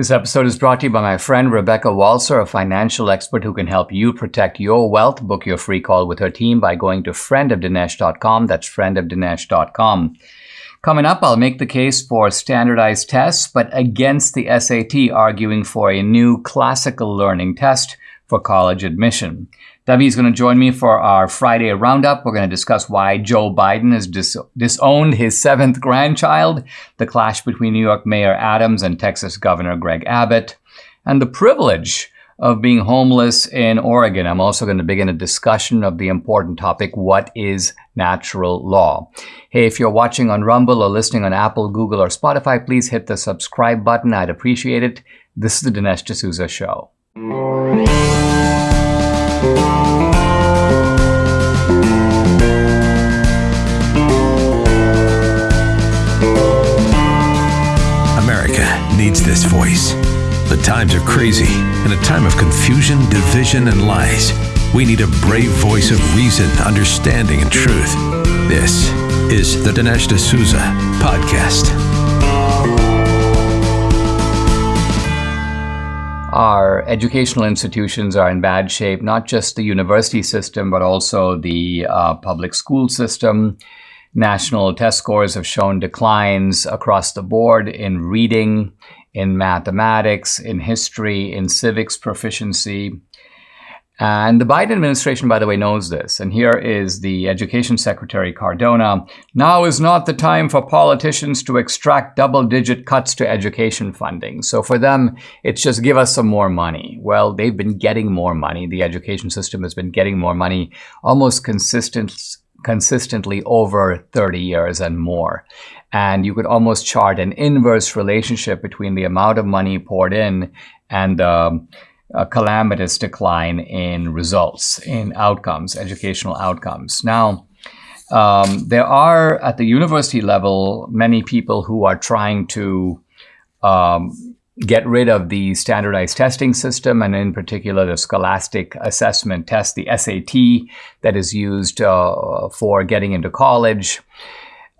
This episode is brought to you by my friend Rebecca Walser, a financial expert who can help you protect your wealth. Book your free call with her team by going to friendofdinesh.com. That's friendofdinesh.com. Coming up, I'll make the case for standardized tests, but against the SAT, arguing for a new classical learning test for college admission. Debbie is going to join me for our Friday roundup. We're going to discuss why Joe Biden has dis- disowned his seventh grandchild, the clash between New York Mayor Adams and Texas Governor Greg Abbott, and the privilege of being homeless in Oregon. I'm also going to begin a discussion of the important topic what is natural law? Hey, if you're watching on Rumble or listening on Apple, Google, or Spotify, please hit the subscribe button. I'd appreciate it. This is the Dinesh D'Souza Show. America needs this voice. The times are crazy. In a time of confusion, division, and lies, we need a brave voice of reason, understanding, and truth. This is the Dinesh D'Souza Podcast. Our educational institutions are in bad shape, not just the university system, but also the uh, public school system. National test scores have shown declines across the board in reading, in mathematics, in history, in civics proficiency. And the Biden administration, by the way, knows this. And here is the Education Secretary Cardona. Now is not the time for politicians to extract double digit cuts to education funding. So for them, it's just give us some more money. Well, they've been getting more money. The education system has been getting more money almost consistent, consistently over 30 years and more. And you could almost chart an inverse relationship between the amount of money poured in and the a calamitous decline in results, in outcomes, educational outcomes. Now, um, there are at the university level many people who are trying to um, get rid of the standardized testing system, and in particular the scholastic assessment test, the SAT, that is used uh, for getting into college.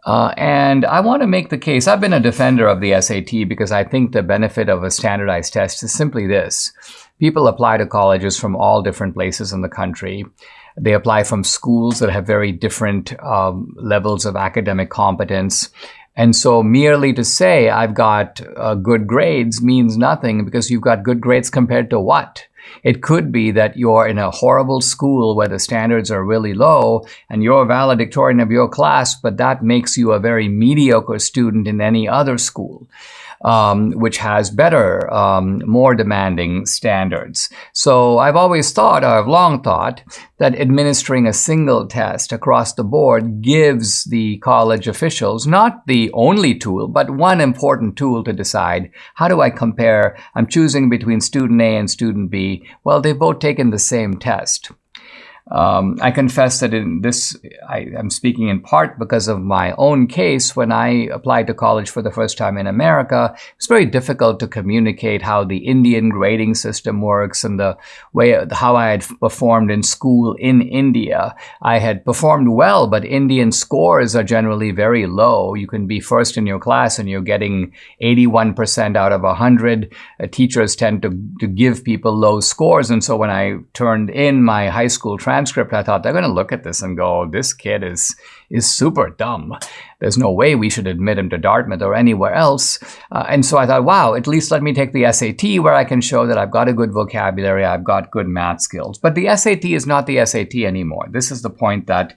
Uh, and I want to make the case. I've been a defender of the SAT because I think the benefit of a standardized test is simply this. People apply to colleges from all different places in the country. They apply from schools that have very different um, levels of academic competence. And so merely to say I've got uh, good grades means nothing because you've got good grades compared to what? It could be that you're in a horrible school where the standards are really low and you're a valedictorian of your class, but that makes you a very mediocre student in any other school. Um, which has better, um, more demanding standards. So I've always thought, or I've long thought, that administering a single test across the board gives the college officials not the only tool, but one important tool to decide how do I compare? I'm choosing between student A and student B well, they've both taken the same test. Um, I confess that in this, I am speaking in part because of my own case. When I applied to college for the first time in America, it's very difficult to communicate how the Indian grading system works and the way how I had performed in school in India. I had performed well, but Indian scores are generally very low. You can be first in your class and you're getting 81% out of 100. Uh, teachers tend to, to give people low scores. And so when I turned in my high school transcript, transcript, I thought they're going to look at this and go, this kid is is super dumb. There's no way we should admit him to Dartmouth or anywhere else. Uh, and so I thought, wow, at least let me take the SAT where I can show that I've got a good vocabulary, I've got good math skills. But the SAT is not the SAT anymore. This is the point that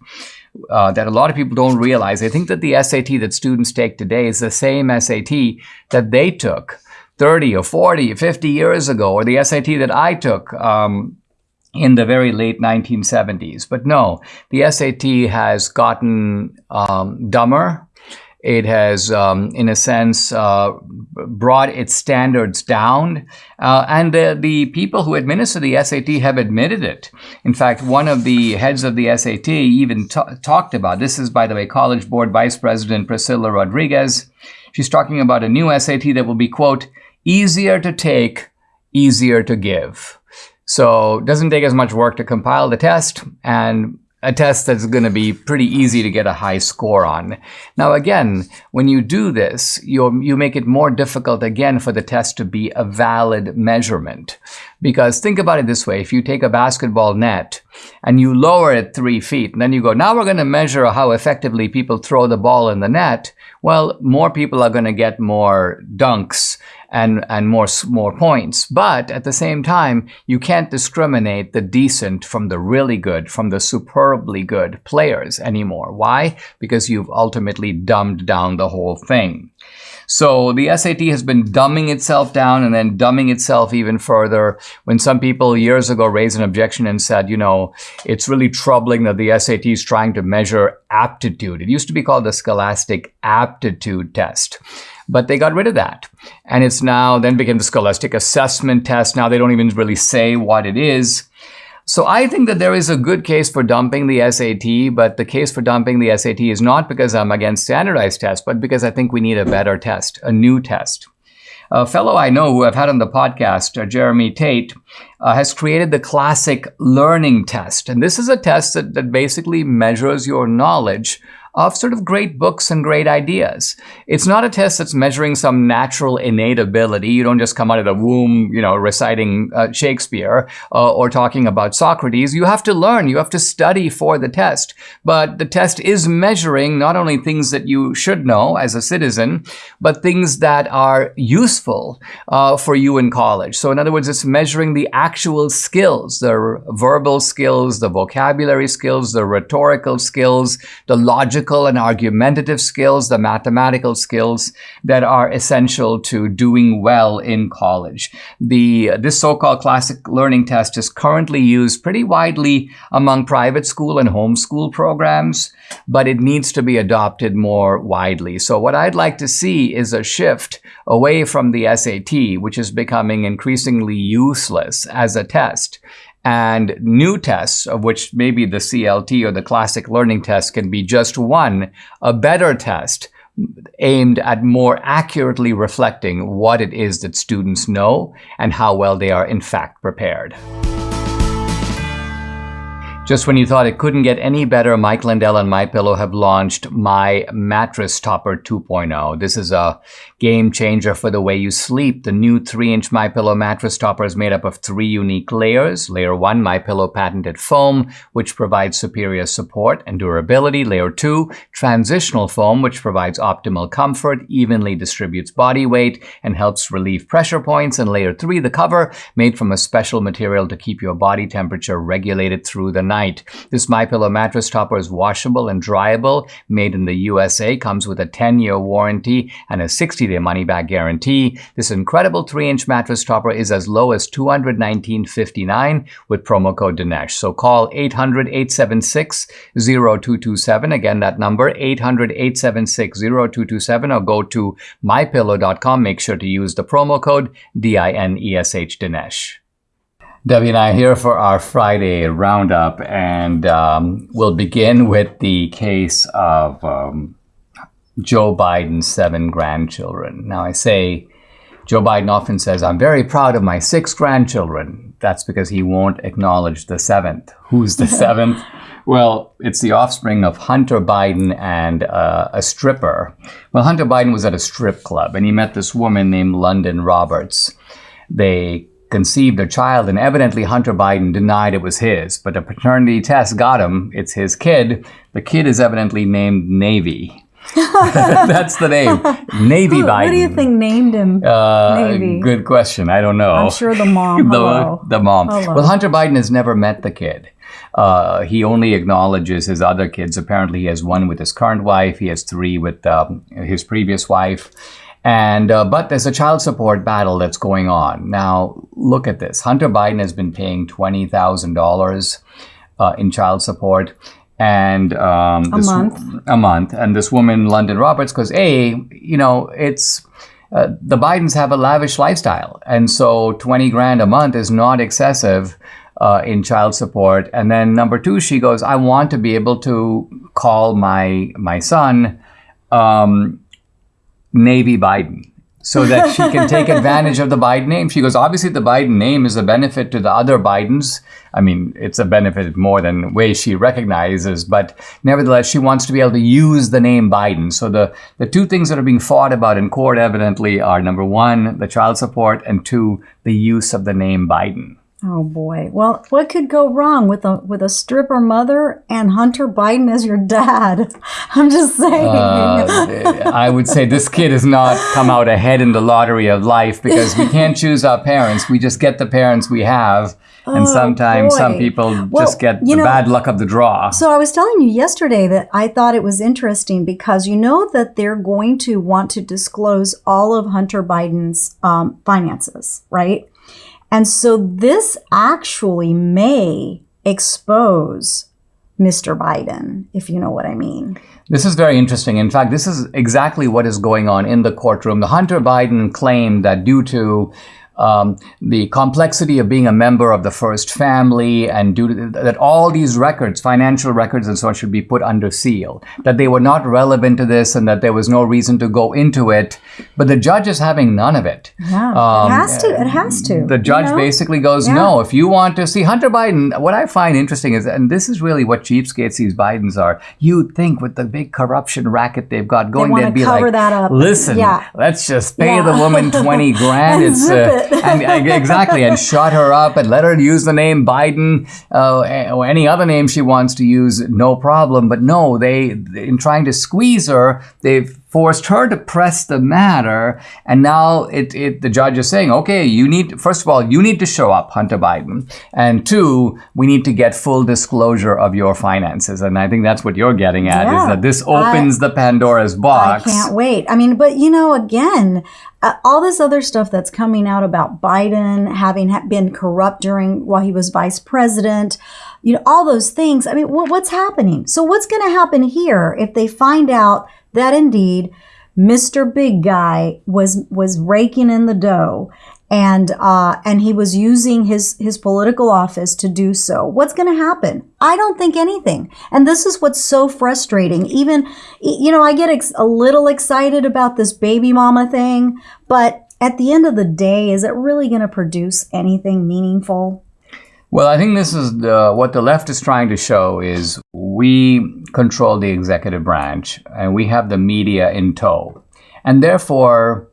uh, that a lot of people don't realize. They think that the SAT that students take today is the same SAT that they took 30 or 40 or 50 years ago, or the SAT that I took um, in the very late 1970s. But no, the SAT has gotten um, dumber. It has, um, in a sense, uh, brought its standards down. Uh, and the, the people who administer the SAT have admitted it. In fact, one of the heads of the SAT even talked about this is, by the way, College Board Vice President Priscilla Rodriguez. She's talking about a new SAT that will be, quote, easier to take, easier to give. So it doesn't take as much work to compile the test. And a test that's going to be pretty easy to get a high score on. Now, again, when you do this, you you make it more difficult again for the test to be a valid measurement. Because think about it this way if you take a basketball net and you lower it three feet, and then you go, now we're going to measure how effectively people throw the ball in the net, well, more people are going to get more dunks and, and more, more points. But at the same time, you can't discriminate the decent from the really good, from the superbly good players anymore. Why? Because you've ultimately dumbed down the whole thing. So the SAT has been dumbing itself down and then dumbing itself even further. When some people years ago raised an objection and said, you know, it's really troubling that the SAT is trying to measure aptitude. It used to be called the Scholastic Aptitude Test. But they got rid of that. And it's now then became the Scholastic Assessment Test. Now they don't even really say what it is. So I think that there is a good case for dumping the SAT, but the case for dumping the SAT is not because I'm against standardized tests, but because I think we need a better test, a new test. A fellow I know who I've had on the podcast, uh, Jeremy Tate, uh, has created the classic learning test. And this is a test that, that basically measures your knowledge of sort of great books and great ideas. It's not a test that's measuring some natural innate ability. You don't just come out of the womb, you know, reciting uh, Shakespeare uh, or talking about Socrates. You have to learn. You have to study for the test. But the test is measuring not only things that you should know as a citizen, but things that are useful uh, for you in college. So in other words, it's measuring the actual skills, the verbal skills, the vocabulary skills, the rhetorical skills, the logical and argumentative skills, the mathematical skills that are essential to doing well in college. The, this so-called classic learning test is currently used pretty widely among private school and homeschool programs, but it needs to be adopted more widely. So what I'd like to see is a shift away from the SAT, which is becoming increasingly useless as a test, and new tests, of which maybe the CLT or the classic learning test can be just one, a better test aimed at more accurately reflecting what it is that students know and how well they are in fact prepared. Just when you thought it couldn't get any better, Mike Lindell and MyPillow have launched My Mattress Topper 2.0. This is a game changer for the way you sleep. The new 3-inch MyPillow mattress topper is made up of three unique layers. Layer 1, MyPillow patented foam, which provides superior support and durability. Layer 2, transitional foam, which provides optimal comfort, evenly distributes body weight, and helps relieve pressure points. And layer 3, the cover, made from a special material to keep your body temperature regulated through the night. This MyPillow mattress topper is washable and dryable, made in the USA, comes with a 10-year warranty and a 60-day money-back guarantee. This incredible 3-inch mattress topper is as low as $219.59 with promo code Dinesh. So call 800-876-0227. Again, that number, 800-876-0227 or go to mypillow.com. Make sure to use the promo code D-I-N-E-S-H Dinesh. Debbie and I are here for our Friday roundup, and um, we'll begin with the case of um, Joe Biden's seven grandchildren. Now, I say Joe Biden often says, I'm very proud of my six grandchildren. That's because he won't acknowledge the seventh. Who's the seventh? Well, it's the offspring of Hunter Biden and uh, a stripper. Well, Hunter Biden was at a strip club and he met this woman named London Roberts. They conceived a child, and evidently Hunter Biden denied it was his. But a paternity test got him. It's his kid. The kid is evidently named Navy. That's the name. Navy Who, Biden. What do you think named him Uh, Navy? Good question. I don't know. I'm sure the mom. the, the mom. Hello. Well, Hunter Biden has never met the kid. Uh, he only acknowledges his other kids. Apparently, he has one with his current wife. He has three with um, his previous wife. And uh, but there's a child support battle that's going on now. Look at this. Hunter Biden has been paying twenty thousand uh, dollars in child support, and um, A this, month. a month. And this woman, London Roberts, because "Hey, you know, it's." Uh, the Bidens have a lavish lifestyle, and so twenty grand a month is not excessive uh, in child support. And then number two, she goes, "I want to be able to call my my son um, Navy Biden." So that she can take advantage of the Biden name. She goes, obviously, the Biden name is a benefit to the other Bidens. I mean, it's a benefit more than way she recognizes, but nevertheless, she wants to be able to use the name Biden. So the, the two things that are being fought about in court evidently are number one, the child support, and two, the use of the name Biden. Oh boy. Well, what could go wrong with a with a stripper mother and Hunter Biden as your dad? I'm just saying. Uh, I would say this kid has not come out ahead in the lottery of life because we can't choose our parents. We just get the parents we have. And Oh, sometimes some people Well, just get the know- bad luck of the draw. So I was telling you yesterday that I thought it was interesting because you know that they're going to want to disclose all of Hunter Biden's um, finances, right? And so this actually may expose Mr. Biden, if you know what I mean. This is very interesting. In fact, this is exactly what is going on in the courtroom. The Hunter Biden claimed that due to um, the complexity of being a member of the first family and due to that all these records, financial records and so on, should be put under seal. That they were not relevant to this and that there was no reason to go into it. But the judge is having none of it. Yeah, Um, it has to. It has to. The judge you know? basically goes, Yeah. no, if you want to see Hunter Biden, what I find interesting is, and this is really what cheapskates these Bidens are, you'd think with the big corruption racket they've got going, wanna they'd be cover like, that up. listen, Yeah. let's just pay Yeah. the woman 20 grand. It's, uh, it. And, uh, exactly, and shut her up and let her use the name Biden uh, or any other name she wants to use, no problem. But no, they, in trying to squeeze her, they've forced her to press the matter and now it, it the judge is saying okay you need first of all you need to show up hunter biden and two we need to get full disclosure of your finances and i think that's what you're getting at is that this opens the pandora's box. I can't wait. I mean, but you know, again, uh, all this other stuff that's coming out about Biden having ha- been corrupt during while he was vice president, you know, all those things. I mean, wh- what's happening? So, what's going to happen here if they find out that indeed Mr. Big Guy was was raking in the dough? And uh, and he was using his his political office to do so. What's going to happen? I don't think anything. And this is what's so frustrating. Even you know, I get ex- a little excited about this baby mama thing, but at the end of the day, is it really going to produce anything meaningful? Well, I think this is the, what the left is trying to show is we control the executive branch and we have the media in tow. And therefore,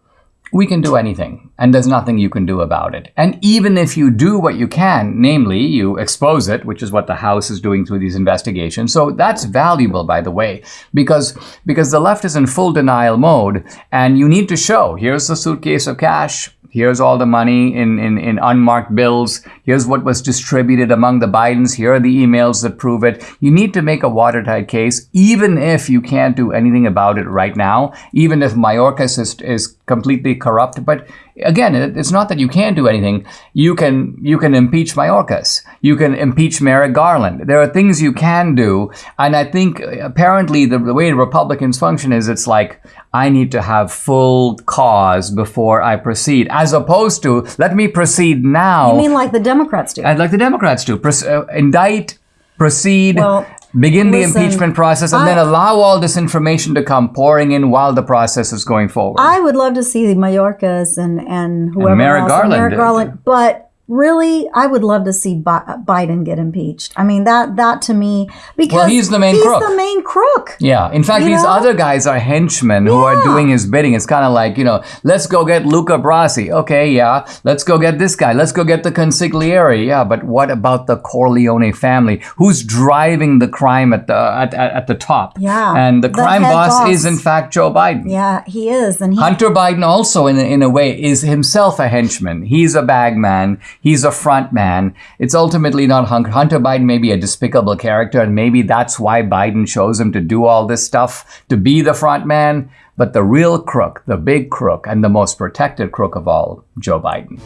we can do anything and there's nothing you can do about it. And even if you do what you can, namely you expose it, which is what the House is doing through these investigations. So that's valuable, by the way, because, because the left is in full denial mode and you need to show here's the suitcase of cash. Here's all the money in, in, in unmarked bills. Here's what was distributed among the Bidens. Here are the emails that prove it. You need to make a watertight case, even if you can't do anything about it right now, even if Mayorkas is, is completely corrupt. But again, it's not that you can't do anything. You can, you can impeach Mayorkas. You can impeach Merrick Garland. There are things you can do. And I think uh, apparently the, the way Republicans function is it's like, I need to have full cause before I proceed, as opposed to let me proceed now. I mean, like the Democrats do. I'd like the Democrats to Pros- uh, indict, proceed, Well, begin the impeachment process, and I- then allow all this information to come pouring in while the process is going forward. I would love to see the Mayorkas and and whoever Merrick else, Garland. Merrick Garland, but really, I would love to see Bi- Biden get impeached. I mean, that that to me because Well, he's the main he's crook. the main crook. yeah. In fact, You these know? other guys are henchmen who are doing his bidding. It's kind of like, you know, let's go get Luca Brasi. Okay, yeah. Let's go get this guy. Let's go get the consigliere. Yeah, but what about the Corleone family? Who's driving the crime at the at, at, at the top? Yeah, And the the crime boss, boss. is in fact Joe Biden. Yeah, he is, and he Hunter Biden also, in a, in a way, is himself a henchman. He's a bag man. He's a front man. It's ultimately not Hunter. Biden may be a despicable character, and maybe that's why Biden chose him to do all this stuff, to be the front man. But the real crook, the big crook, and the most protected crook of all, Joe Biden.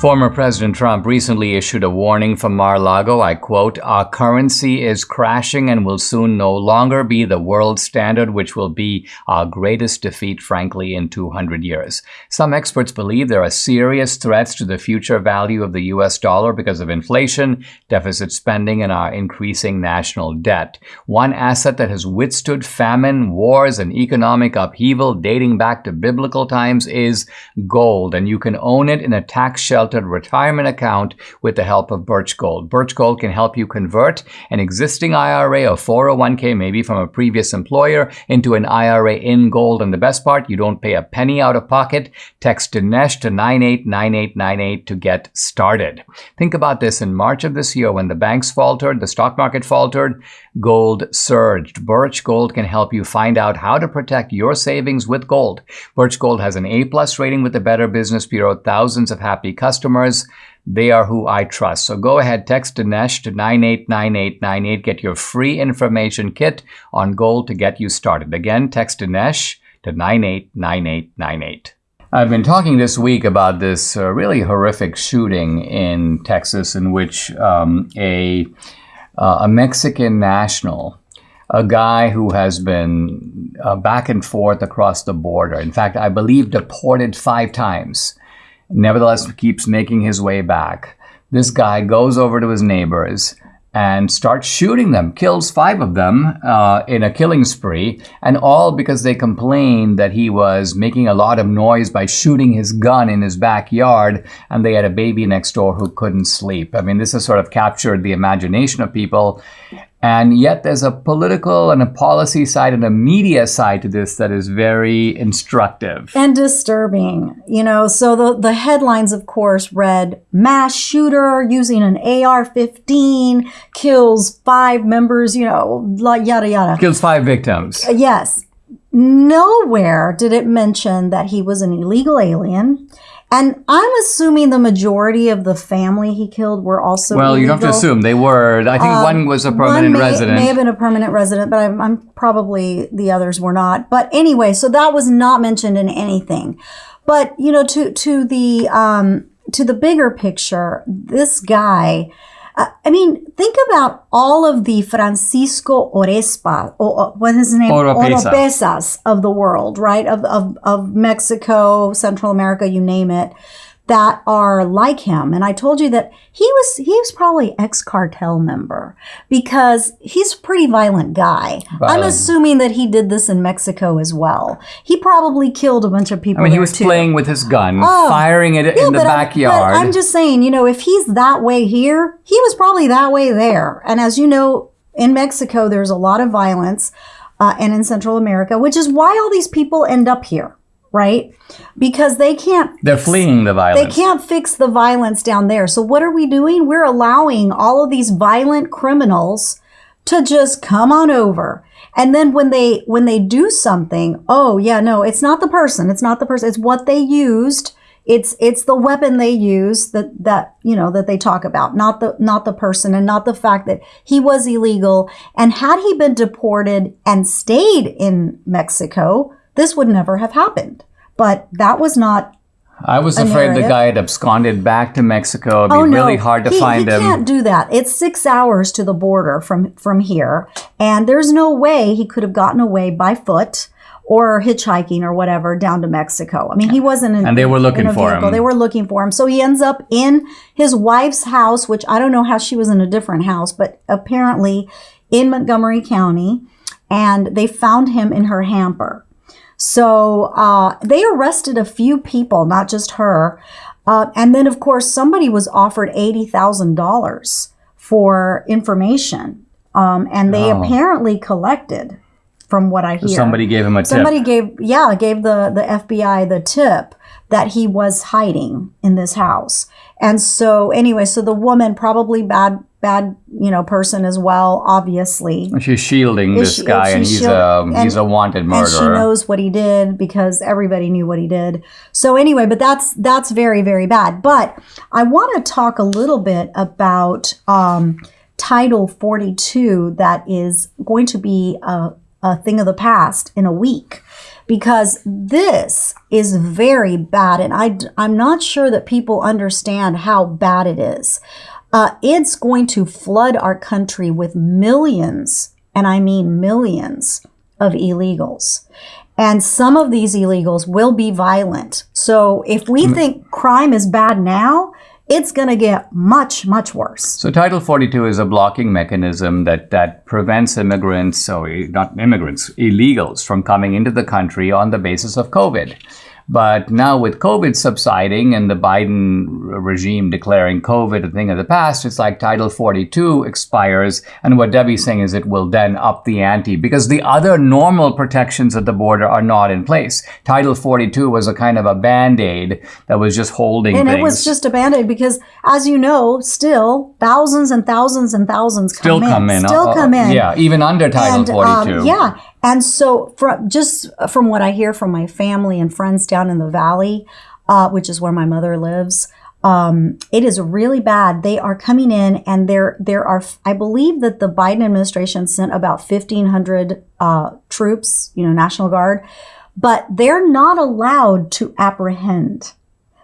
Former President Trump recently issued a warning from Mar-a-Lago, I quote, Our currency is crashing and will soon no longer be the world standard, which will be our greatest defeat, frankly, in 200 years. Some experts believe there are serious threats to the future value of the US dollar because of inflation, deficit spending, and our increasing national debt. One asset that has withstood famine, wars, and economic upheaval dating back to biblical times is gold, and you can own it in a tax shelter sheltered retirement account with the help of Birch Gold. Birch Gold can help you convert an existing IRA or 401k, maybe from a previous employer, into an IRA in gold. And the best part, you don't pay a penny out of pocket. Text Dinesh to 989898 to get started. Think about this in March of this year when the banks faltered, the stock market faltered, gold surged. Birch Gold can help you find out how to protect your savings with gold. Birch Gold has an A plus rating with the Better Business Bureau, thousands of happy customers customers. They are who I trust. So go ahead, text Dinesh to 989898. Get your free information kit on gold to get you started. Again, text Dinesh to 989898. I've been talking this week about this uh, really horrific shooting in Texas in which um, a, uh, a Mexican national, a guy who has been uh, back and forth across the border, in fact, I believe deported five times, nevertheless keeps making his way back. This guy goes over to his neighbors and starts shooting them, kills five of them uh, in a killing spree, and all because they complained that he was making a lot of noise by shooting his gun in his backyard, and they had a baby next door who couldn't sleep. I mean, this has sort of captured the imagination of people. And yet, there's a political and a policy side and a media side to this that is very instructive and disturbing. You know, so the, the headlines, of course, read mass shooter using an AR 15 kills five members, you know, yada yada. Kills five victims. Uh, yes. Nowhere did it mention that he was an illegal alien and I'm assuming the majority of the family he killed were also. Well, illegal. you don't have to assume they were. I think um, one was a permanent may, resident. May have been a permanent resident, but I'm, I'm probably the others were not. But anyway, so that was not mentioned in anything. But you know, to to the um, to the bigger picture, this guy uh, I mean, think about all of the Francisco Orespa, or, what is his name? Oropeza. Oropezas of the world, right? Of, of, of Mexico, Central America, you name it that are like him. And I told you that he was he was probably ex cartel member because he's a pretty violent guy. I'm assuming that he did this in Mexico as well. He probably killed a bunch of people. I mean, he was too. playing with his gun, oh, firing it yeah, in the backyard. I'm, I'm just saying, you know, if he's that way here, he was probably that way there. And as you know, in Mexico, there's a lot of violence. Uh, and in Central America, which is why all these people end up here right? Because they can't. They're fleeing the violence. They can't fix the violence down there. So what are we doing? We're allowing all of these violent criminals to just come on over. And then when they when they do something, oh yeah, no, it's not the person. It's not the person. It's what they used. It's it's the weapon they use that that you know that they talk about, not the not the person and not the fact that he was illegal. And had he been deported and stayed in Mexico, this would never have happened. But that was not. I was afraid narrative. the guy had absconded back to Mexico. It'd be oh, no. really hard to he, find he him. He can't do that. It's six hours to the border from from here, and there's no way he could have gotten away by foot or hitchhiking or whatever down to Mexico. I mean, he wasn't in, and they were looking for him. They were looking for him. So he ends up in his wife's house, which I don't know how she was in a different house, but apparently in Montgomery County, and they found him in her hamper. So uh, they arrested a few people, not just her. Uh, and then, of course, somebody was offered $80,000 for information. Um, and they oh. apparently collected, from what I hear. Somebody gave him a tip. Somebody gave, yeah, gave the, the FBI the tip that he was hiding in this house. And so, anyway, so the woman, probably bad bad, you know, person as well, obviously. She's shielding this she, guy, and he's a and, he's a wanted murderer. And she knows what he did because everybody knew what he did. So anyway, but that's that's very very bad. But I want to talk a little bit about um, Title 42 that is going to be a, a thing of the past in a week because this is very bad. And I, I'm not sure that people understand how bad it is. Uh, it's going to flood our country with millions, and I mean millions, of illegals. And some of these illegals will be violent. So if we think crime is bad now, it's going to get much, much worse. So Title 42 is a blocking mechanism that, that prevents immigrants, or not immigrants, illegals from coming into the country on the basis of COVID. But now with COVID subsiding and the Biden regime declaring COVID a thing of the past, it's like Title 42 expires. And what Debbie's saying is it will then up the ante because the other normal protections at the border are not in place. Title 42 was a kind of a band-aid that was just holding and things. it was just a band-aid because as you know, still thousands and thousands and thousands come still in. come in. Still Uh, uh, come in. Yeah, even under Title and, 42. Um, yeah. And so, from just from what I hear from my family and friends down in the valley, uh, which is where my mother lives, um, it is really bad. They are coming in, and there there are. I believe that the Biden administration sent about fifteen hundred uh, troops, you know, National Guard, but they're not allowed to apprehend.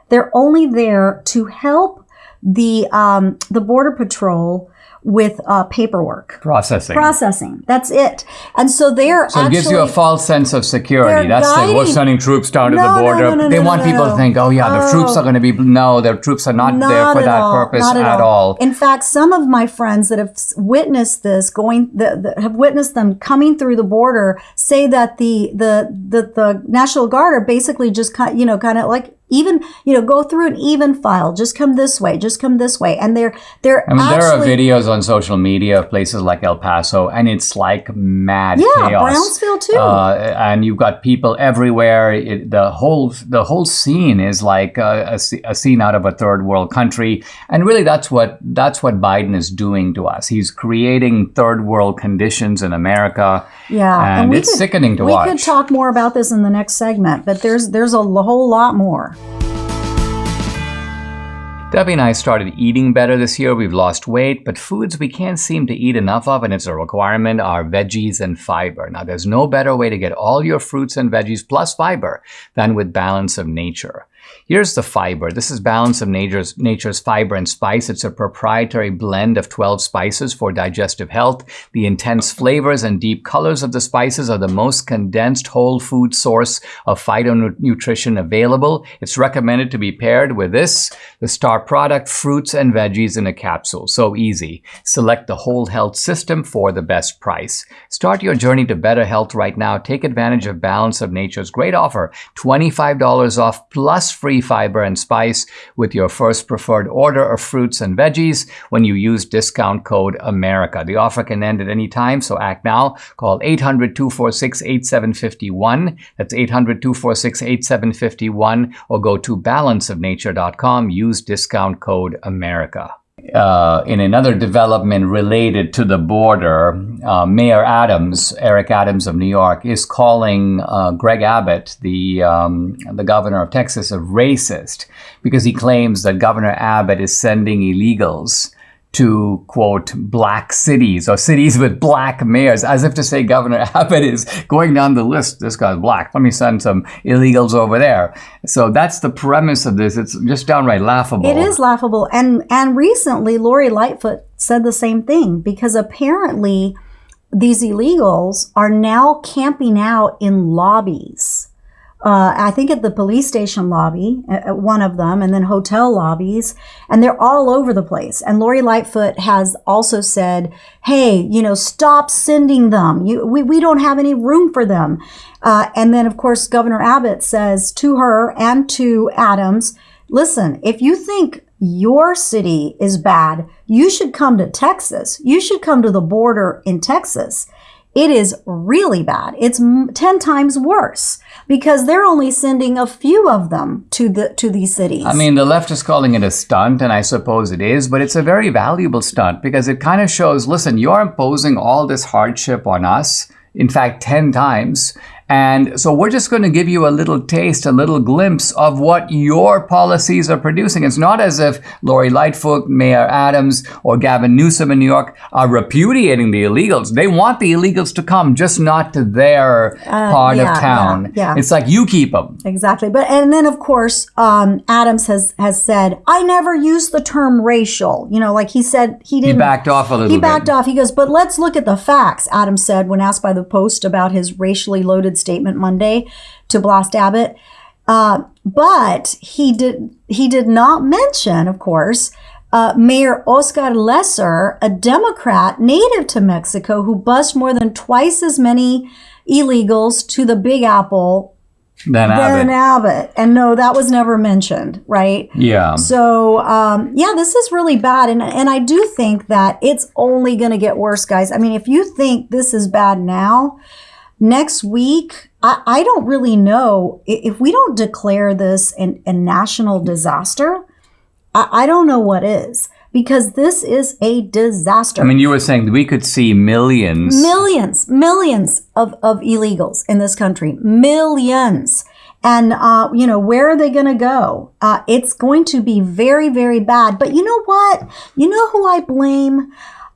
They're only there to help the um, the border patrol with uh, paperwork Processing. processing. That's it. And so they're So it actually gives you a false sense of security. That's it. We're sending troops down to the border. no, no, they no, want no, people no. to think, oh yeah, the troops Oh. are going to be. No, the troops are not, there not for at that all, purpose not at, all. In fact, some of my friends that have witnessed this going, that, that have witnessed them coming through the border, say that the the the, the National Guard are basically just kind, you know, kind of like even, you know, go through an even file. Just come this way. Just come this way. And they're they're I mean, there are videos on social media of places like El Paso, and it's like mad Yeah, chaos. Brownsville too. Uh, and you've got people everywhere. It, the whole the whole scene is like a, a a scene out of a third world country. And really, that's what that's what Biden is doing to us. He's creating third world conditions in America. Yeah, and, we it's could- sickening to we watch. We could talk more about this in the next segment, but there's there's a whole lot more. Debbie and I started eating better this year. We've lost weight, but foods we can't seem to eat enough of, and it's a requirement, are veggies and fiber. Now, there's no better way to get all your fruits and veggies plus fiber than with Balance of Nature. Here's the fiber. This is Balance of Nature's, Nature's Fiber and Spice. It's a proprietary blend of 12 spices for digestive health. The intense flavors and deep colors of the spices are the most condensed whole food source of phytonutrition available. It's recommended to be paired with this, the star product, fruits and veggies in a capsule. So easy. Select the whole health system for the best price. Start your journey to better health right now. Take advantage of Balance of Nature's great offer $25 off plus free fiber and spice with your first preferred order of fruits and veggies when you use discount code AMERICA. The offer can end at any time, so act now. Call 800 246 8751. That's 800 246 8751 or go to balanceofnature.com. Use discount code AMERICA. Uh, in another development related to the border, uh, Mayor Adams, Eric Adams of New York, is calling uh, Greg Abbott, the um, the governor of Texas, a racist because he claims that Governor Abbott is sending illegals to quote black cities or cities with black mayors, as if to say Governor Abbott is going down the list. This guy's black. Let me send some illegals over there. So that's the premise of this. It's just downright laughable. It is laughable, and and recently Lori Lightfoot said the same thing because apparently these illegals are now camping out in lobbies. Uh, I think at the police station lobby, at one of them, and then hotel lobbies, and they're all over the place. And Lori Lightfoot has also said, "Hey, you know, stop sending them. You, we we don't have any room for them." Uh, and then, of course, Governor Abbott says to her and to Adams, "Listen, if you think your city is bad, you should come to Texas. You should come to the border in Texas." It is really bad. It's 10 times worse because they're only sending a few of them to the to these cities. I mean, the left is calling it a stunt, and I suppose it is, but it's a very valuable stunt because it kind of shows listen, you're imposing all this hardship on us, in fact, 10 times, And so we're just going to give you a little taste, a little glimpse of what your policies are producing. It's not as if Lori Lightfoot, Mayor Adams, or Gavin Newsom in New York are repudiating the illegals. They want the illegals to come, just not to their part Uh, yeah, of town. yeah, yeah. It's like you keep them. Exactly. But and then of course, um, Adams has has said, I never used the term racial. You know, like he said he didn't He backed off a little he bit. backed off. He goes, but let's look at the facts, Adams said when asked by the Post about his racially loaded statement Monday to Blast Abbott. Uh, but he did he did not mention, of course, uh, Mayor Oscar Leeser, a Democrat native to Mexico who bused more than twice as many illegals to the Big Apple Then than Abbott. Abbott. And no, that was never mentioned, right? Yeah. So um, yeah, this is really bad, and and I do think that it's only going to get worse, guys. I mean, if you think this is bad now, next week, I, I don't really know if we don't declare this an, a national disaster. I, I don't know what is because this is a disaster. I mean, you were saying we could see millions. millions, millions of, of illegals in this country, millions. And, uh, you know, where are they going to go? Uh, it's going to be very, very bad. But you know what? You know who I blame?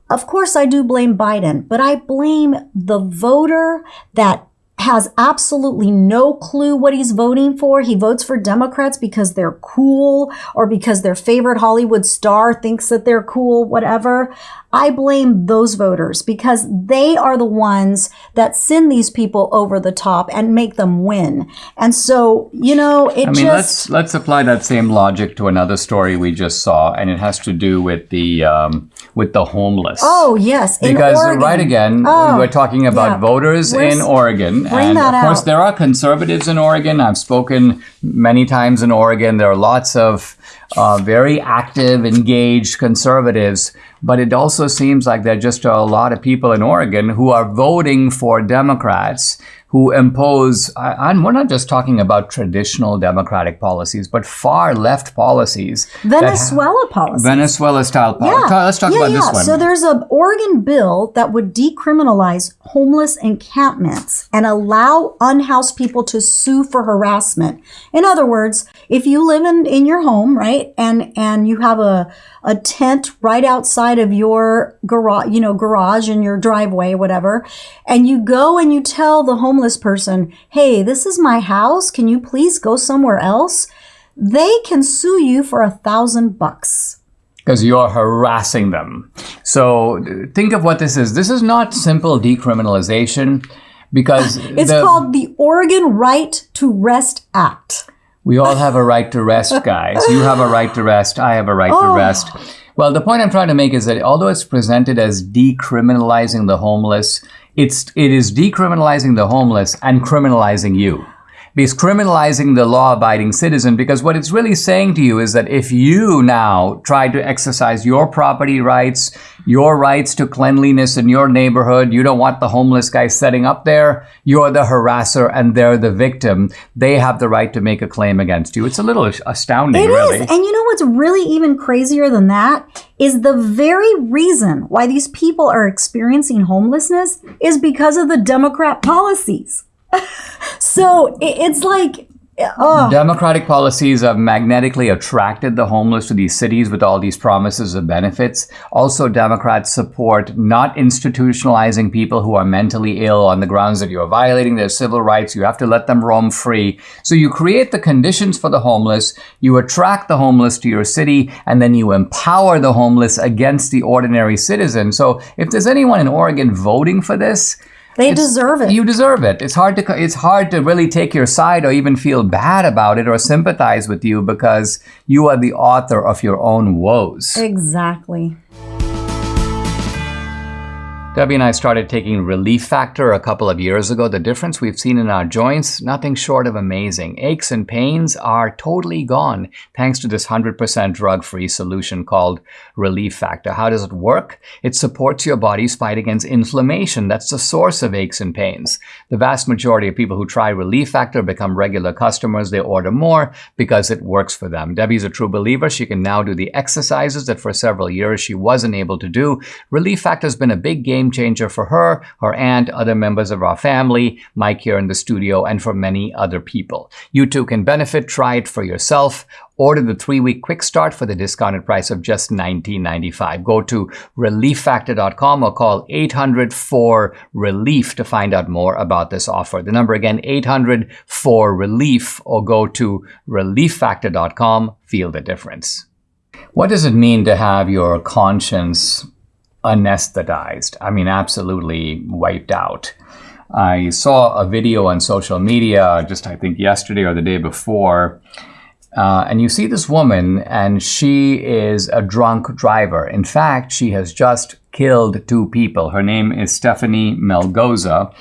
Of course, I do blame Biden, but I blame the voter that has absolutely no clue what he's voting for. He votes for Democrats because they're cool or because their favorite Hollywood star thinks that they're cool, whatever. I blame those voters because they are the ones that send these people over the top and make them win. And so, you know, it I mean, just let's let's apply that same logic to another story we just saw, and it has to do with the um, with the homeless. Oh, yes, because right again, Oh, we we're talking about yeah. voters Where's- in Oregon, and that of course out. there are conservatives in Oregon. I've spoken many times in Oregon. There are lots of uh, very active, engaged conservatives, but it also seems like there are just are a lot of people in Oregon who are voting for Democrats who impose, and we're not just talking about traditional democratic policies, but far left policies. Venezuela policy. Venezuela style policies. Yeah. Let's talk yeah, about yeah. this one. So there's an Oregon bill that would decriminalize homeless encampments and allow unhoused people to sue for harassment. In other words, if you live in, in your home, right, and and you have a a tent right outside of your garage, you know, garage in your driveway, whatever, and you go and you tell the homeless person, "Hey, this is my house. Can you please go somewhere else?" They can sue you for a thousand bucks. because you're harassing them. So think of what this is. This is not simple decriminalization because It's the- called the Oregon Right to Rest Act. we all have a right to rest, guys. You have a right to rest. I have a right to Oh. rest. Well, the point I'm trying to make is that although it's presented as decriminalizing the homeless, it's it is decriminalizing the homeless and criminalizing you. Because criminalizing the law abiding citizen, because what it's really saying to you is that if you now try to exercise your property rights, your rights to cleanliness in your neighborhood, you don't want the homeless guy setting up there, you're the harasser and they're the victim. They have the right to make a claim against you. It's a little astounding, It is, really. And you know what's really even crazier than that is the very reason why these people are experiencing homelessness is because of the Democrat policies. So it, it's like, oh, Democratic policies have magnetically attracted the homeless to these cities with all these promises of benefits. Also, Democrats support not institutionalizing people who are mentally ill on the grounds that you're violating their civil rights. You have to let them roam free. So you create the conditions for the homeless, you attract the homeless to your city, and then you empower the homeless against the ordinary citizen. So if there's anyone in Oregon voting for this, they it's- deserve it. You deserve it. It's hard to it's hard to really take your side or even feel bad about it or sympathize with you because you are the author of your own woes. exactly. Debbie and I started taking Relief Factor a couple of years ago. The difference we've seen in our joints, nothing short of amazing. Aches and pains are totally gone thanks to this 100% drug free solution called Relief Factor. How does it work? It supports your body's fight against inflammation. That's the source of aches and pains. The vast majority of people who try Relief Factor become regular customers. They order more because it works for them. Debbie's a true believer. She can now do the exercises that for several years she wasn't able to do. Relief Factor has been a big game game changer for her, her aunt, other members of our family, Mike here in the studio, and for many other people. You too can benefit. Try it for yourself. Order the three-week quick start for the discounted price of just $19.95. Go to relieffactor.com or call 800-4RELIEF to find out more about this offer. The number again, 800-4RELIEF or go to relieffactor.com. Feel the difference. What does it mean to have your conscience anesthetized? I mean, absolutely wiped out. I saw a video on social media just, I think, yesterday or the day before. Uh, and you see this woman, and she is a drunk driver. In fact, she has just killed two people. Her name is Stephanie Melgoza.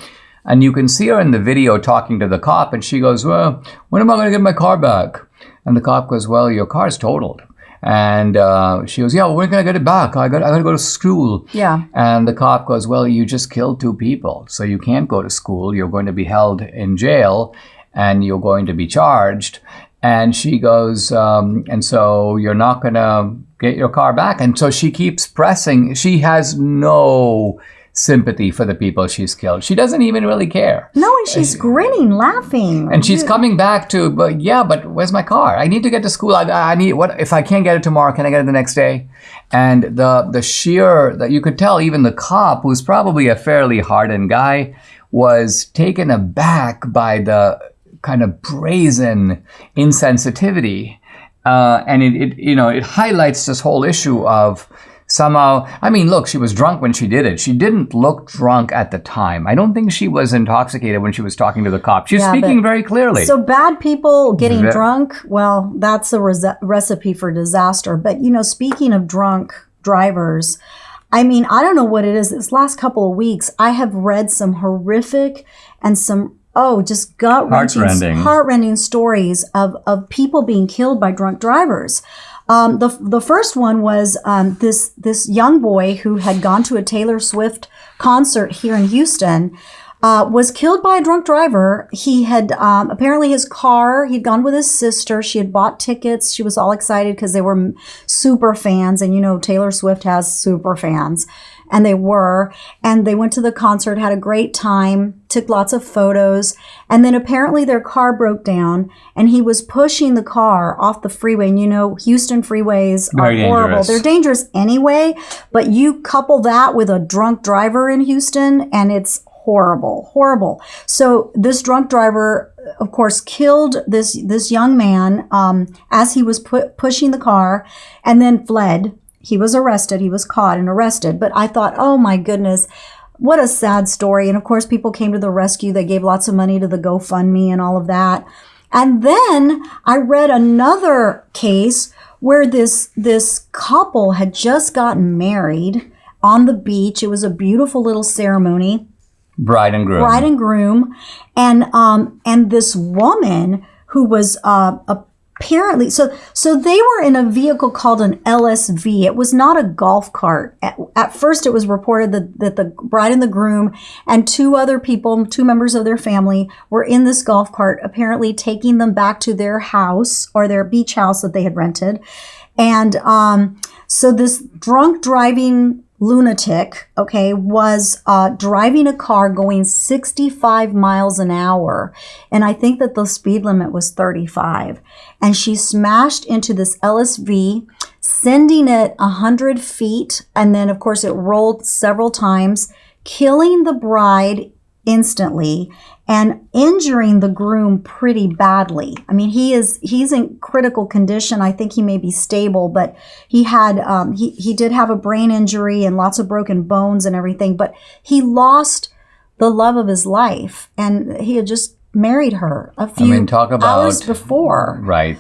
And you can see her in the video talking to the cop, and she goes, Well, when am I going to get my car back? And the cop goes, Well, your car's totaled. And uh, she goes, Yeah, well, when can I get it back? I got, I got to go to school. Yeah. And the cop goes, Well, you just killed two people, so you can't go to school. You're going to be held in jail and you're going to be charged. And she goes, um, And so you're not going to get your car back. And so she keeps pressing. She has no sympathy for the people she's killed. She doesn't even really care. No, and she's grinning, laughing. And she's coming back to, but yeah, but where's my car? I need to get to school. I, I need what if I can't get it tomorrow? Can I get it the next day? And the the sheer that you could tell, even the cop, who's probably a fairly hardened guy, was taken aback by the kind of brazen insensitivity, uh, and it, it you know it highlights this whole issue of somehow i mean look she was drunk when she did it she didn't look drunk at the time i don't think she was intoxicated when she was talking to the cop she's Yeah, speaking very clearly So bad people getting Ve- drunk, well, that's a recipe for disaster. But you know, speaking of drunk drivers, I mean, I don't know what it is. This last couple of weeks, I have read some horrific and some oh, just gut wrenching, Heartrending. heartrending stories of of people being killed by drunk drivers. Um, the the first one was um, this this young boy who had gone to a Taylor Swift concert here in Houston. Uh, was killed by a drunk driver. He had um, apparently his car. He'd gone with his sister. She had bought tickets. She was all excited because they were super fans, and you know Taylor Swift has super fans, and they were. And they went to the concert, had a great time, took lots of photos, and then apparently their car broke down, and he was pushing the car off the freeway. And you know Houston freeways Very are horrible. dangerous. They're dangerous anyway, but you couple that with a drunk driver in Houston, and it's horrible, horrible. So this drunk driver, of course, killed this this young man um, as he was pu- pushing the car, and then fled. He was arrested. He was caught and arrested. But I thought, oh my goodness. What a sad story. And of course, people came to the rescue. They gave lots of money to the GoFundMe and all of that. And then I read another case where this this couple had just gotten married on the beach. It was a beautiful little ceremony bride and groom bride and groom, and um, and this woman who was uh, apparently so so they were in a vehicle called an LSV. It was not a golf cart. At, at first, it was reported that that the bride and the groom and two other people, two members of their family, were in this golf cart, apparently taking them back to their house or their beach house that they had rented, and um, so this drunk driving lunatic, okay, was uh, driving a car going 65 miles an hour. And I think that the speed limit was 35. And she smashed into this LSV, sending it 100 feet. And then, of course, it rolled several times, killing the bride instantly and injuring the groom pretty badly. I mean, he is he's in critical condition. I think he may be stable, but he had um, he he did have a brain injury and lots of broken bones and everything. But he lost the love of his life, and he had just married her a few mean, talk about- hours before. right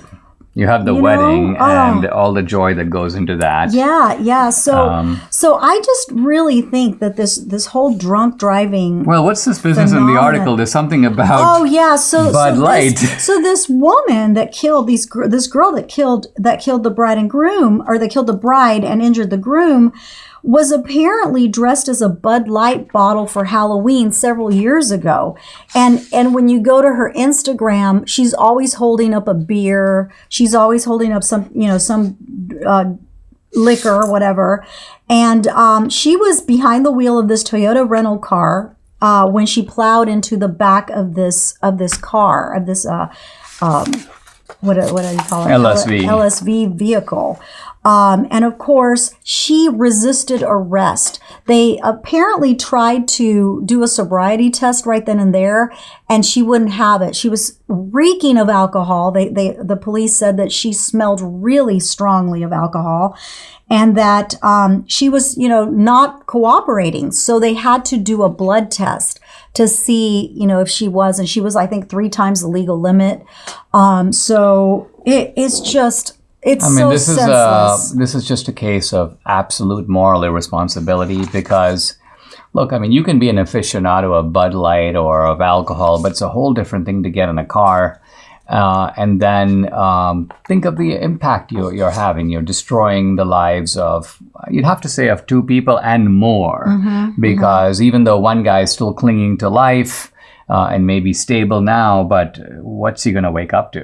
you have the You know? wedding Oh. and all the joy that goes into that Yeah, yeah. So Um, so I just really think that this this whole drunk driving well what's this business in the article there's something about Oh yeah, so Bud so Light. This, so this woman that killed these this girl that killed that killed the bride and groom, or that killed the bride and injured the groom, was apparently dressed as a Bud Light bottle for Halloween several years ago. And and when you go to her Instagram, she's always holding up a beer. She's always holding up some you know some. Uh, liquor or whatever. And um, she was behind the wheel of this Toyota rental car uh, when she plowed into the back of this of this car of this uh, um, what what do you call it LSV. LSV vehicle. Um, and of course, she resisted arrest. They apparently tried to do a sobriety test right then and there, and she wouldn't have it. She was reeking of alcohol. They, they, the police said that she smelled really strongly of alcohol, and that um, she was, you know, not cooperating. So they had to do a blood test to see, you know, if she was, and she was, I think, three times the legal limit. Um, so it, it's just it's I mean, so this is senseless. a this is just a case of absolute moral irresponsibility because, look, I mean, you can be an aficionado of Bud Light or of alcohol, but it's a whole different thing to get in a car. Uh, and then um, think of the impact you're, you're having. You're destroying the lives of, you'd have to say, of two people and more. because even though one guy is still clinging to life uh, and maybe stable now, but what's he going to wake up to?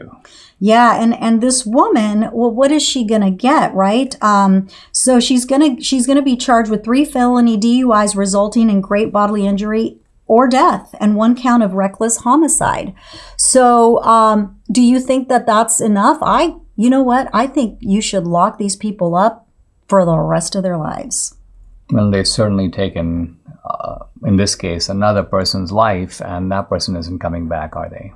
Yeah, and and this woman, well, what is she gonna get, right? Um, so she's gonna she's gonna be charged with three felony DUIs resulting in great bodily injury or death, and one count of reckless homicide. So, um, do you think that that's enough? I, you know what? I think you should lock these people up for the rest of their lives. Well, they've certainly taken, uh, in this case, another person's life, and that person isn't coming back, are they?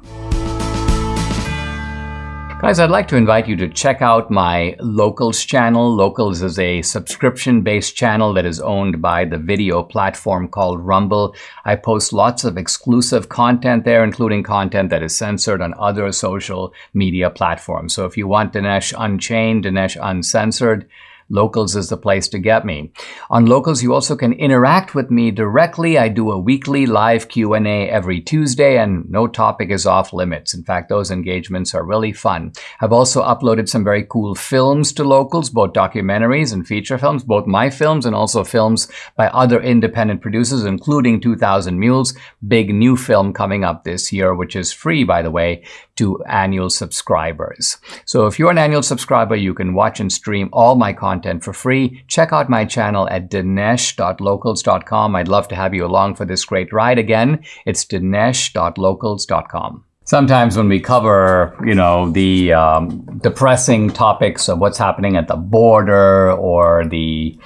Guys, I'd like to invite you to check out my Locals channel. Locals is a subscription based channel that is owned by the video platform called Rumble. I post lots of exclusive content there, including content that is censored on other social media platforms. So if you want Dinesh Unchained, Dinesh Uncensored, Locals is the place to get me. On Locals, you also can interact with me directly. I do a weekly live Q&A every Tuesday and no topic is off limits. In fact, those engagements are really fun. I've also uploaded some very cool films to Locals, both documentaries and feature films, both my films and also films by other independent producers, including 2000 Mules, big new film coming up this year, which is free, by the way, to annual subscribers. So if you're an annual subscriber, you can watch and stream all my content for free. Check out my channel at dinesh.locals.com. I'd love to have you along for this great ride. Again, it's dinesh.locals.com. Sometimes when we cover, you know, the um, depressing topics of what's happening at the border or the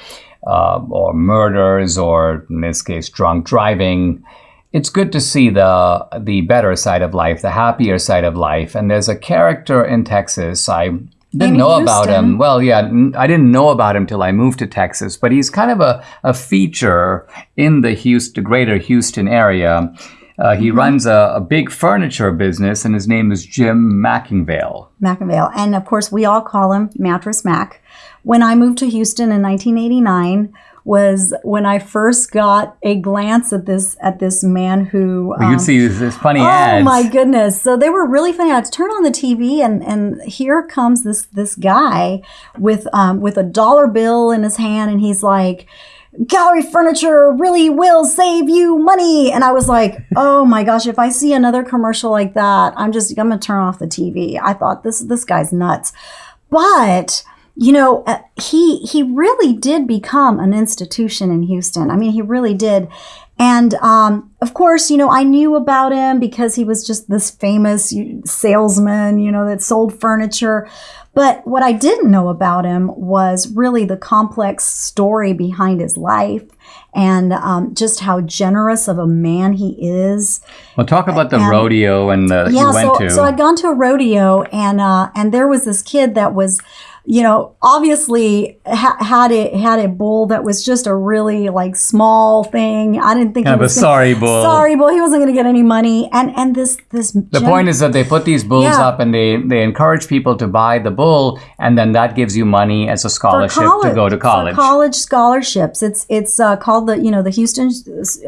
uh, or murders or in this case drunk driving, it's good to see the the better side of life, the happier side of life. And there's a character in Texas. I didn't know about him. Well, yeah, I didn't know about him till I moved to Texas. But he's kind of a, a feature in the Houston, greater Houston area. Uh, he runs a, a big furniture business, and his name is Jim McIngvale. McAvale. And of course, we all call him Mattress Mack. When I moved to Houston in 1989 was when I first got a glance at this at this man who You um, can see this, funny Oh ads. my goodness! So they were really funny. I'd turn on the TV, and and here comes this this guy with um with a dollar bill in his hand, and he's like, "Gallery furniture really will save you money." And I was like, "Oh my gosh! If I see another commercial like that, I'm just I'm gonna turn off the TV." I thought this this guy's nuts, but you know uh, he he really did become an institution in Houston. I mean, he really did. And um, of course, you know, I knew about him because he was just this famous salesman, you know, that sold furniture. But what I didn't know about him was really the complex story behind his life and um, just how generous of a man he is. well, talk about the and- rodeo and the Yeah, you went so, to. so I'd gone to a rodeo and uh, and there was this kid that was, you know, obviously ha- had a had a bull that was just a really like small thing. I didn't think Kind he was gonna- sorry bull. Sorry bull. He wasn't going to get any money. And and this this The point is that they put these bulls Yeah. up and they, they encourage people to buy the bull, and then that gives you money as a scholarship to go to college. College scholarships. It's it's uh, called the you know the Houston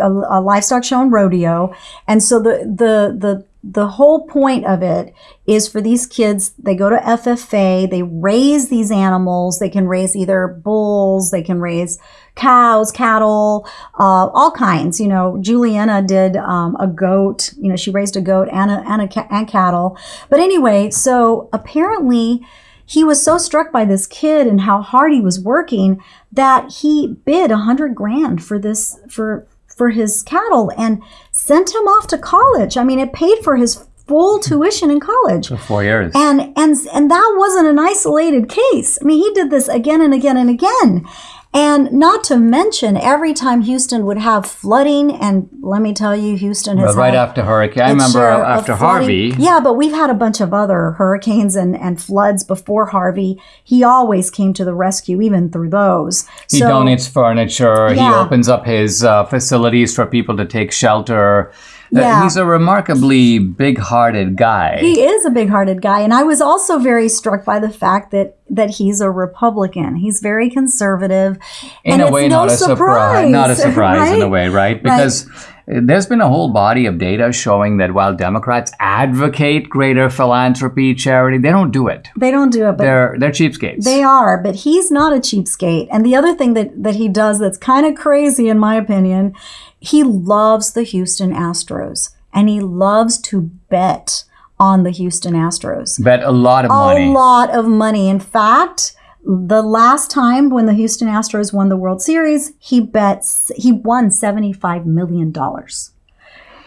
uh, Livestock Show and Rodeo, and so the the the the whole point of it is for these kids. They go to FFA. They raise these animals. They can raise either bulls. They can raise cows, cattle, uh, all kinds. You know, Juliana did um, a goat. You know, she raised a goat and a, and a and cattle. But anyway, so apparently he was so struck by this kid and how hard he was working that he bid a hundred grand for this for for his cattle and sent him off to college. I mean, it paid for his full tuition in college. For four years. And and and that wasn't an isolated case. I mean, he did this again and again and again. And not to mention, every time Houston would have flooding, and let me tell you, Houston has right after hurricane, I remember of after. Harvey. Yeah, but we've had a bunch of other hurricanes and, and floods before Harvey. He always came to the rescue, even through those. He so, donates furniture. He opens up his uh, facilities for people to take shelter. Uh, Yeah. he's a remarkably big-hearted guy. He is a big-hearted guy, and I was also very struck by the fact that that he's a Republican. He's very conservative. in and a it's way, no not a surprise. Not a surprise in a way, right? Because uh, there's been a whole body of data showing that while Democrats advocate greater philanthropy, charity, they don't do it. They don't do it, but They're they're cheapskates. They are, but he's not a cheapskate. And the other thing that, that he does that's kind of crazy, in my opinion, he loves the Houston Astros and he loves to bet on the Houston Astros. Bet a lot of money. A lot of money. In fact, the last time when the Houston Astros won the World Series, he bets he won $75 million.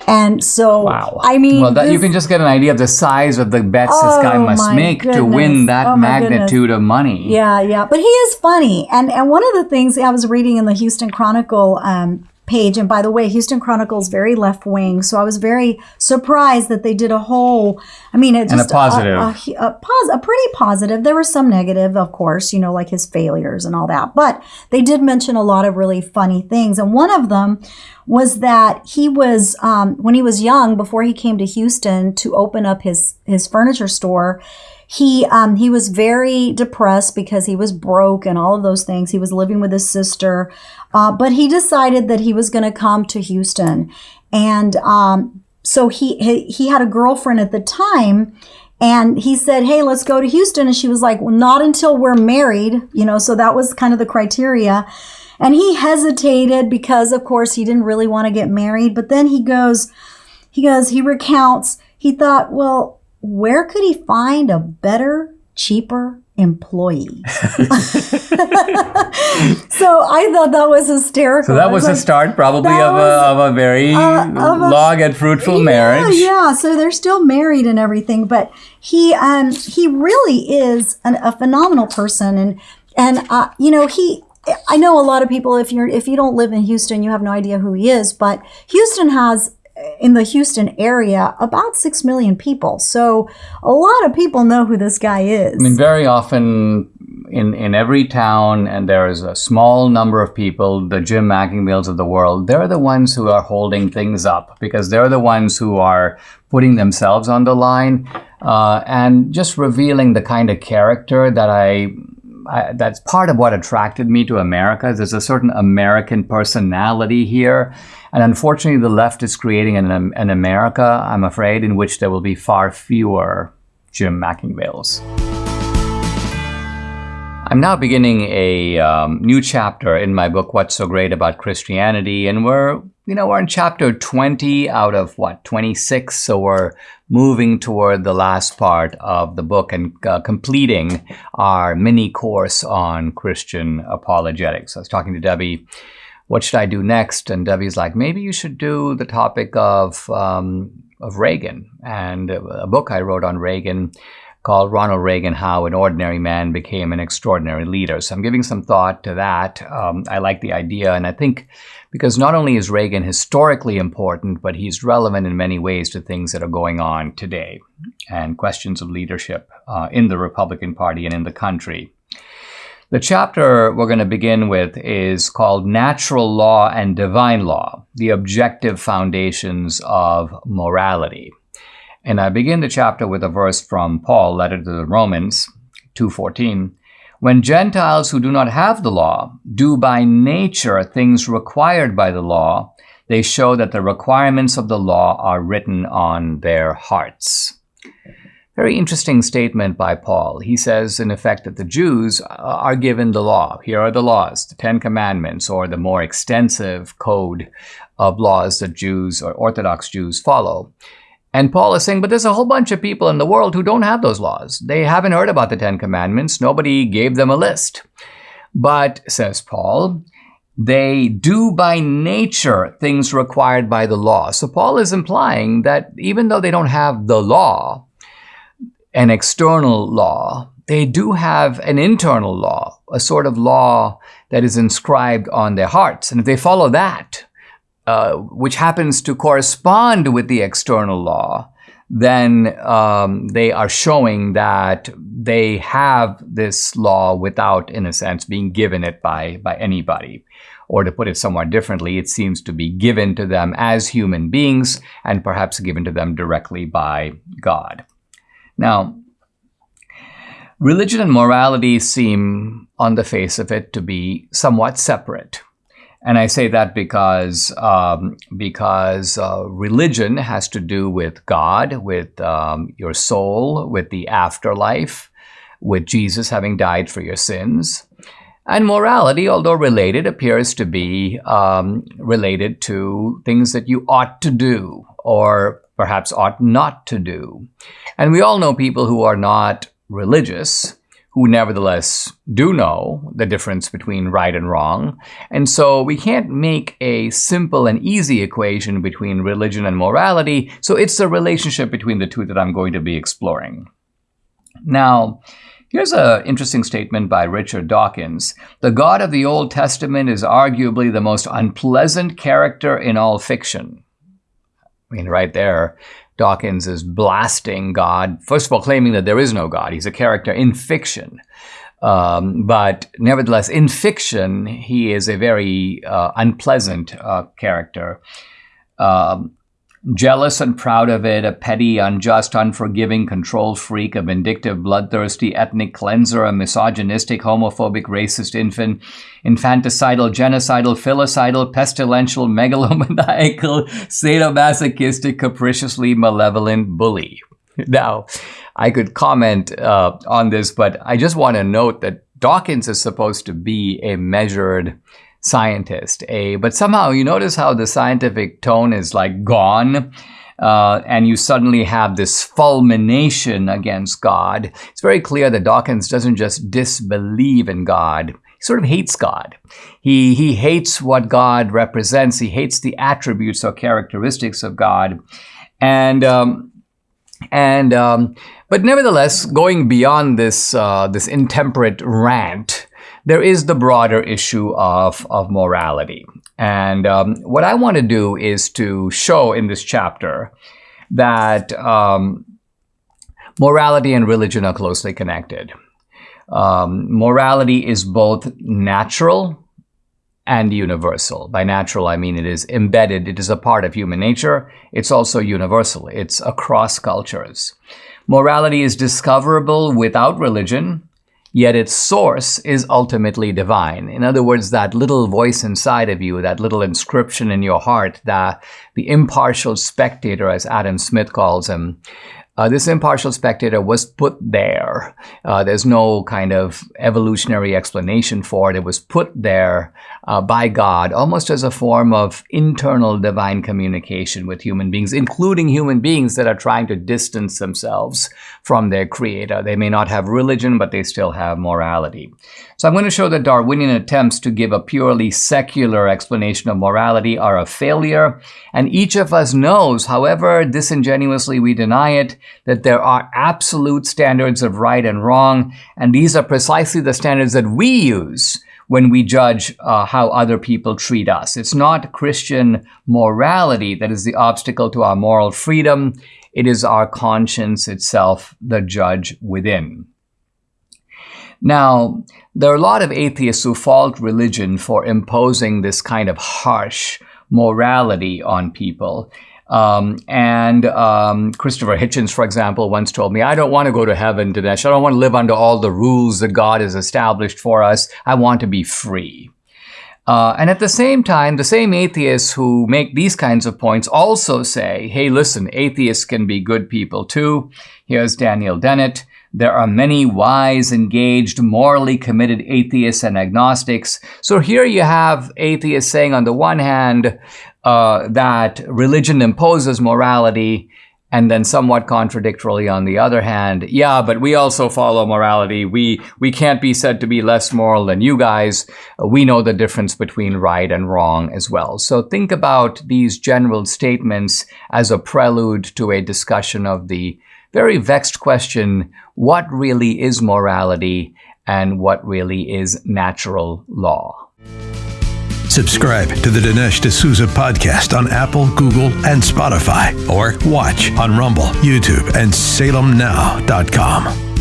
And so, Wow. I mean, well, that, you can just get an idea of the size of the bets this guy Oh, must make to win that Oh, goodness. magnitude of money. Yeah, yeah, but he is funny, and and one of the things I was reading in the Houston Chronicle um, page, and by the way, Houston Chronicle is very left wing, so I was very surprised that they did a whole. I mean, it And a just positive. a, a, a, pos- a pretty positive. There were some negative, of course, you know, like his failures and all that, but they did mention a lot of really funny things, and one of them was that he was um, when he was young, before he came to Houston to open up his his furniture store he um, he was very depressed because he was broke and all of those things. He was living with his sister, uh, but he decided that he was going to come to Houston, and um, so he, he he had a girlfriend at the time. And he said, Hey, let's go to Houston. And she was like, Well, not until we're married. You know, so that was kind of the criteria. And he hesitated because, of course, he didn't really want to get married. But then he goes, he goes, he recounts, he thought, well, where could he find a better, cheaper employee? so I thought that was hysterical. So that was the like, start, probably, of, was, a, of a very uh, of a- long and fruitful marriage. Yeah, yeah. So they're still married and everything, but he um he really is an, a phenomenal person, and and uh, you know he. I know a lot of people. If you're if you don't live in Houston, you have no idea who he is. But Houston has in the Houston area about six million people, so a lot of people know who this guy is. I mean, very often in, in every town, and there is a small number of people, the Jim McIngvales of the world, they're the ones who are holding things up because they're the ones who are putting themselves on the line uh, and just revealing the kind of character that I. I, that's part of what attracted me to America. There's a certain American personality here, and unfortunately, the left is creating an, an America, I'm afraid, in which there will be far fewer Jim McIngvales. I'm now beginning a um, new chapter in my book, What's So Great About Christianity, and we're, you know, we're in chapter 20 out of what, 26, so we're moving toward the last part of the book and uh, completing our mini course on Christian apologetics. I was talking to Debbie, what should I do next? And Debbie's like, maybe you should do the topic of, um, of Reagan and a book I wrote on Reagan called Ronald Reagan How an Ordinary Man Became an Extraordinary Leader. So I'm giving some thought to that. Um, I like the idea, and I think because not only is Reagan historically important, but he's relevant in many ways to things that are going on today and questions of leadership uh, in the Republican Party and in the country. The chapter we're going to begin with is called Natural Law and Divine Law The Objective Foundations of Morality. And I begin the chapter with a verse from Paul, letter to the Romans 2:14. When Gentiles who do not have the law do by nature things required by the law, they show that the requirements of the law are written on their hearts. Very interesting statement by Paul. He says, in effect, that the Jews are given the law. Here are the laws, the Ten Commandments, or the more extensive code of laws that Jews or Orthodox Jews follow. And Paul is saying, but there's a whole bunch of people in the world who don't have those laws. They haven't heard about the Ten Commandments. Nobody gave them a list. But, says Paul, they do by nature things required by the law. So Paul is implying that even though they don't have the law, an external law, they do have an internal law, a sort of law that is inscribed on their hearts. And if they follow that, uh, which happens to correspond with the external law, then um, they are showing that they have this law without, in a sense, being given it by, by anybody. Or to put it somewhat differently, it seems to be given to them as human beings and perhaps given to them directly by God. Now, religion and morality seem, on the face of it, to be somewhat separate. And I say that because um, because uh, religion has to do with God, with um, your soul, with the afterlife, with Jesus having died for your sins. And morality, although related, appears to be um, related to things that you ought to do or perhaps ought not to do. And we all know people who are not religious who nevertheless do know the difference between right and wrong. And so we can't make a simple and easy equation between religion and morality. So it's the relationship between the two that I'm going to be exploring. Now, Here's an interesting statement by Richard Dawkins. The God of the Old Testament is arguably the most unpleasant character in all fiction. I mean, right there, Dawkins is blasting God, first of all, claiming that there is no God. He's a character in fiction. Um, but nevertheless, in fiction, he is a very uh, unpleasant uh, character. Um, Jealous and proud of it, a petty, unjust, unforgiving control freak, a vindictive, bloodthirsty ethnic cleanser, a misogynistic, homophobic, racist infant, infanticidal, genocidal, filicidal, pestilential, megalomaniacal, sadomasochistic, capriciously malevolent bully. Now, I could comment uh, on this, but I just want to note that Dawkins is supposed to be a measured, scientist. A but somehow you notice how the scientific tone is like gone. Uh, and you suddenly have this fulmination against God. It's very clear that Dawkins doesn't just disbelieve in God, he sort of hates God. He, he hates what God represents, he hates the attributes or characteristics of God. And, um, and um, but nevertheless, going beyond this, uh, this intemperate rant, there is the broader issue of, of morality. And um, what I want to do is to show in this chapter that um, morality and religion are closely connected. Um, morality is both natural and universal. By natural, I mean it is embedded, it is a part of human nature. It's also universal, it's across cultures. Morality is discoverable without religion, yet its source is ultimately divine. In other words, that little voice inside of you, that little inscription in your heart, that the impartial spectator, as Adam Smith calls him, uh, this impartial spectator was put there. Uh, there's no kind of evolutionary explanation for it. It was put there uh, by God, almost as a form of internal divine communication with human beings, including human beings that are trying to distance themselves from their creator. They may not have religion, but they still have morality. So I'm going to show that Darwinian attempts to give a purely secular explanation of morality are a failure, and each of us knows, however disingenuously we deny it, that there are absolute standards of right and wrong, and these are precisely the standards that we use when we judge uh, how other people treat us. It's not Christian morality that is the obstacle to our moral freedom. It is our conscience itself, the judge within. Now, there are a lot of atheists who fault religion for imposing this kind of harsh morality on people. Um, and um, Christopher Hitchens, for example, once told me, I don't want to go to heaven, Dinesh. I don't want to live under all the rules that God has established for us. I want to be free. Uh, and at the same time, the same atheists who make these kinds of points also say, hey, listen, atheists can be good people too. Here's Daniel Dennett. There are many wise, engaged, morally committed atheists and agnostics. So here you have atheists saying, on the one hand, uh, that religion imposes morality, and then somewhat contradictorily on the other hand, yeah, but we also follow morality. We we can't be said to be less moral than you guys. We know the difference between right and wrong as well. So think about these general statements as a prelude to a discussion of the very vexed question, what really is morality and what really is natural law? Subscribe to the Dinesh D'Souza podcast on Apple, Google, and Spotify, or watch on Rumble, YouTube, and SalemNow.com.